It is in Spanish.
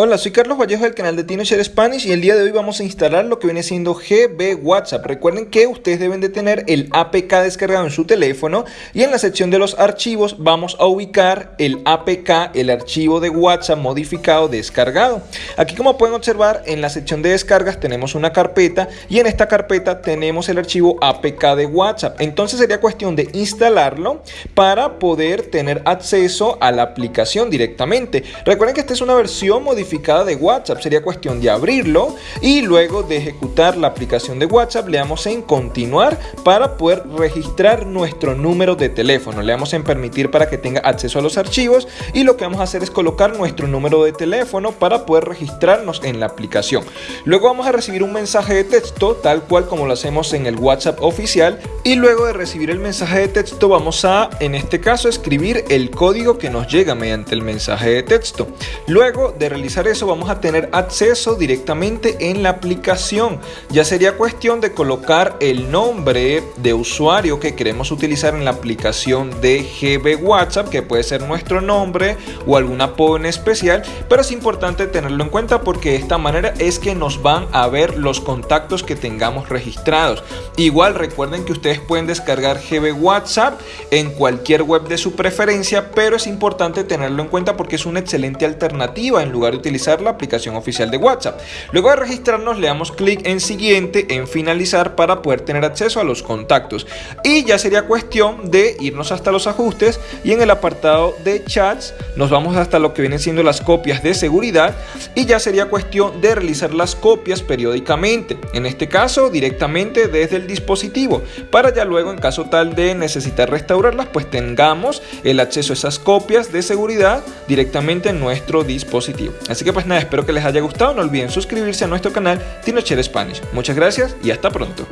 Hola, soy Carlos Vallejo del canal de TinoShare Spanish y el día de hoy vamos a instalar lo que viene siendo GB WhatsApp. Recuerden que ustedes deben de tener el APK descargado en su teléfono y en la sección de los archivos vamos a ubicar el APK, el archivo de WhatsApp modificado descargado. Aquí como pueden observar en la sección de descargas tenemos una carpeta y en esta carpeta tenemos el archivo APK de WhatsApp. Entonces sería cuestión de instalarlo para poder tener acceso a la aplicación directamente. Recuerden que esta es una versión modificada de WhatsApp. Sería cuestión de abrirlo y luego de ejecutar la aplicación de WhatsApp le damos en continuar para poder registrar nuestro número de teléfono. Le damos en permitir para que tenga acceso a los archivos y lo que vamos a hacer es colocar nuestro número de teléfono para poder registrarnos en la aplicación. Luego vamos a recibir un mensaje de texto tal cual como lo hacemos en el WhatsApp oficial y luego de recibir el mensaje de texto vamos a en este caso escribir el código que nos llega mediante el mensaje de texto. Luego de realizar eso vamos a tener acceso directamente en la aplicación. Ya sería cuestión de colocar el nombre de usuario que queremos utilizar en la aplicación de GB WhatsApp, que puede ser nuestro nombre o algún apodo en especial, pero es importante tenerlo en cuenta porque de esta manera es que nos van a ver los contactos que tengamos registrados. Igual recuerden que ustedes pueden descargar GB WhatsApp en cualquier web de su preferencia, pero es importante tenerlo en cuenta porque es una excelente alternativa en lugar de utilizar la aplicación oficial de WhatsApp. Luego de registrarnos le damos clic en siguiente, en finalizar para poder tener acceso a los contactos. Y ya sería cuestión de irnos hasta los ajustes y en el apartado de chats nos vamos hasta lo que vienen siendo las copias de seguridad y ya sería cuestión de realizar las copias periódicamente. En este caso directamente desde el dispositivo para ya luego en caso tal de necesitar restaurarlas pues tengamos el acceso a esas copias de seguridad directamente en nuestro dispositivo. Así que pues nada, espero que les haya gustado. No olviden suscribirse a nuestro canal TinoChere Spanish. Muchas gracias y hasta pronto.